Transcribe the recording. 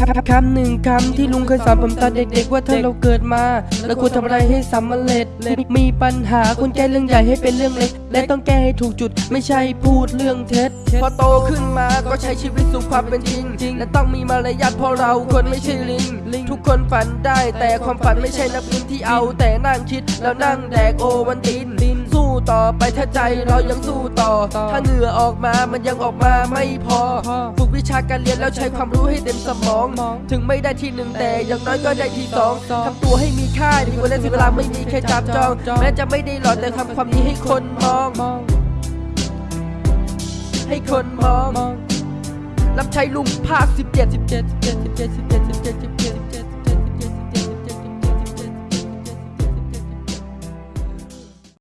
คำคำหนึ่งคำที่ลุงเคยสอนผมตอนเด็กๆว่าถ้าเราเกิดมาแล้วควรทำอะไรให้สำเร็จมีปัญหาควรแก้เรื่องใหญ่ให้เป็นเรื่องเล็ก และต้องแก้ให้ถูกจุดไม่ใช่พูดเรื่องเท็จพอโตขึ้นมาก็ใช้ชีวิตสู่ความเป็นจริง และต้องมีมารยาทเพราะเราคนไม่ใช่ลิง ทุกคนฝันได้แต่ความฝันไม่ใช่นักบินที่เอา แต่นั่งคิดแล้วนั่งแดกโอวันติน ต่อไปถ้าใจเรายังสู้ต่อ ถ้าเหนื่อออกมามันยังออกมาไม่พอ ฝึกวิชาการเรียนแล้วใช้ความรู้ให้เต็มสมอง ถึงไม่ได้ที่หนึ่งแต่อย่างน้อยก็ได้ที่สองทำตัวให้มีค่าดีกว่าเล่นเวลาไม่มีแค่จับจอง แม้จะไม่ได้หล่อแต่ทำความดีให้คนมอง ให้คนมอง รับใช้ลุงภาค 17 17 17